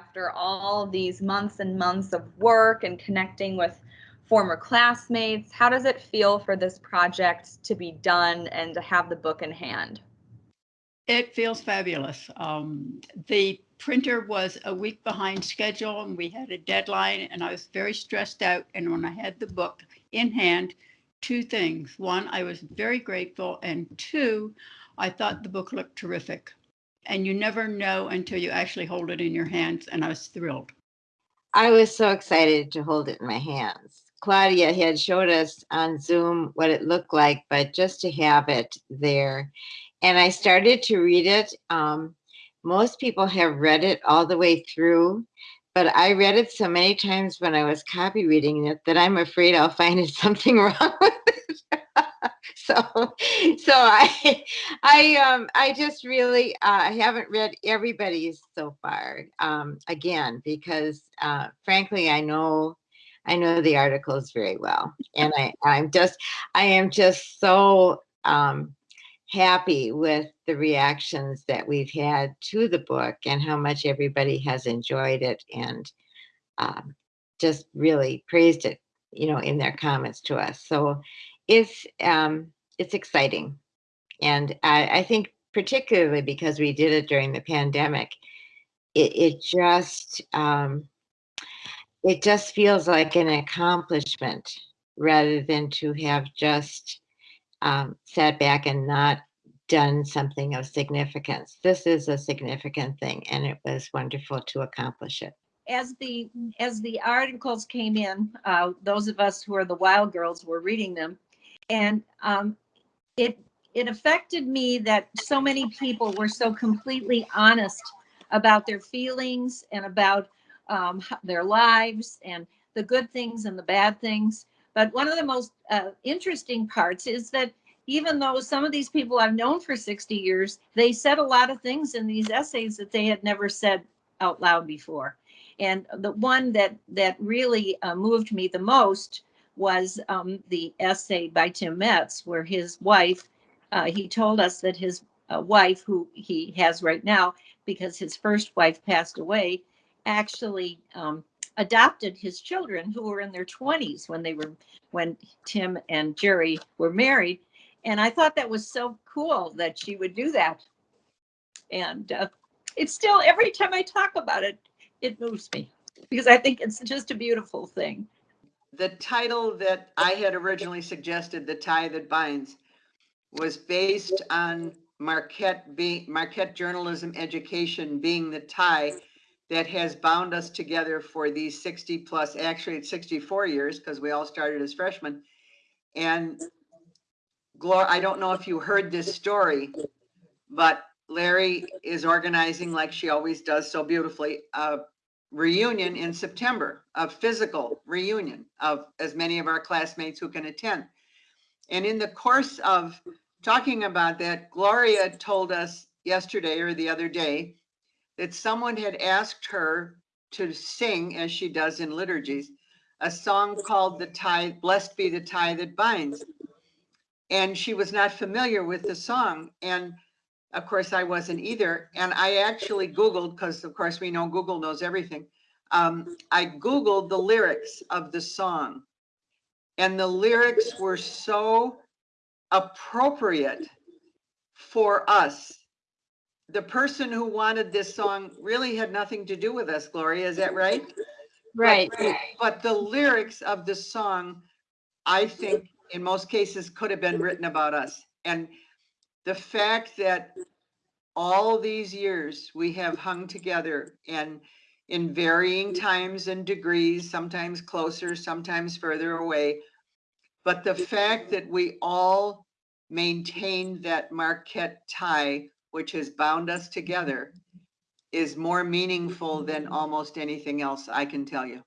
after all these months and months of work and connecting with former classmates, how does it feel for this project to be done and to have the book in hand? It feels fabulous. Um, the printer was a week behind schedule and we had a deadline and I was very stressed out. And when I had the book in hand, two things. One, I was very grateful. And two, I thought the book looked terrific. And you never know until you actually hold it in your hands. And I was thrilled. I was so excited to hold it in my hands. Claudia had showed us on Zoom what it looked like, but just to have it there. And I started to read it. Um, most people have read it all the way through, but I read it so many times when I was copy reading it that I'm afraid I'll find something wrong with it. So, so I, I, um, I just really, uh, I haven't read everybody's so far. Um, again, because uh, frankly, I know I know the articles very well. And I, I'm just, I am just so um, happy with the reactions that we've had to the book and how much everybody has enjoyed it and um, just really praised it, you know, in their comments to us. So it's, um, it's exciting. And I, I think particularly because we did it during the pandemic, it, it just, um, it just feels like an accomplishment rather than to have just um, sat back and not done something of significance. This is a significant thing and it was wonderful to accomplish it. As the as the articles came in, uh, those of us who are the wild girls were reading them and um, it it affected me that so many people were so completely honest about their feelings and about um, their lives and the good things and the bad things. But one of the most uh, interesting parts is that even though some of these people I've known for 60 years, they said a lot of things in these essays that they had never said out loud before. And the one that that really uh, moved me the most was um, the essay by Tim Metz, where his wife, uh, he told us that his uh, wife, who he has right now, because his first wife passed away, actually um, adopted his children who were in their 20s when they were when Tim and Jerry were married. And I thought that was so cool that she would do that. And uh, it's still every time I talk about it, it moves me because I think it's just a beautiful thing. The title that I had originally suggested, The Tie That Binds, was based on Marquette being Marquette journalism education being the tie that has bound us together for these 60 plus, actually it's 64 years because we all started as freshmen. And Gloria, I don't know if you heard this story, but Larry is organizing like she always does so beautifully, a reunion in September, a physical reunion of as many of our classmates who can attend. And in the course of talking about that, Gloria told us yesterday or the other day that someone had asked her to sing, as she does in liturgies, a song called The Tie, Blessed Be the Tie That Binds. And she was not familiar with the song. And of course, I wasn't either. And I actually Googled, because of course we know Google knows everything. Um, I Googled the lyrics of the song. And the lyrics were so appropriate for us the person who wanted this song really had nothing to do with us, Gloria. Is that right? Right. But, but the lyrics of the song, I think in most cases could have been written about us. And the fact that all these years we have hung together and in varying times and degrees, sometimes closer, sometimes further away. But the fact that we all maintained that Marquette tie which has bound us together is more meaningful than almost anything else I can tell you.